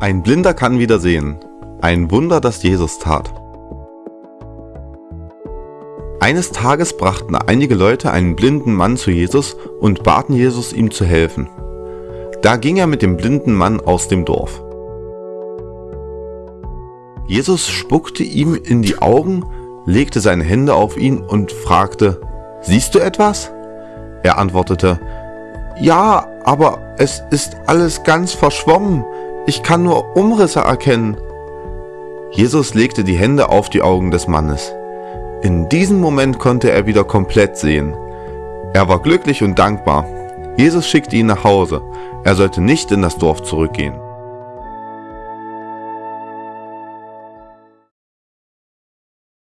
Ein Blinder kann wieder sehen. Ein Wunder, das Jesus tat. Eines Tages brachten einige Leute einen blinden Mann zu Jesus und baten Jesus ihm zu helfen. Da ging er mit dem blinden Mann aus dem Dorf. Jesus spuckte ihm in die Augen, legte seine Hände auf ihn und fragte, Siehst du etwas? Er antwortete, Ja, aber es ist alles ganz verschwommen, ich kann nur Umrisse erkennen. Jesus legte die Hände auf die Augen des Mannes. In diesem Moment konnte er wieder komplett sehen. Er war glücklich und dankbar. Jesus schickte ihn nach Hause. Er sollte nicht in das Dorf zurückgehen.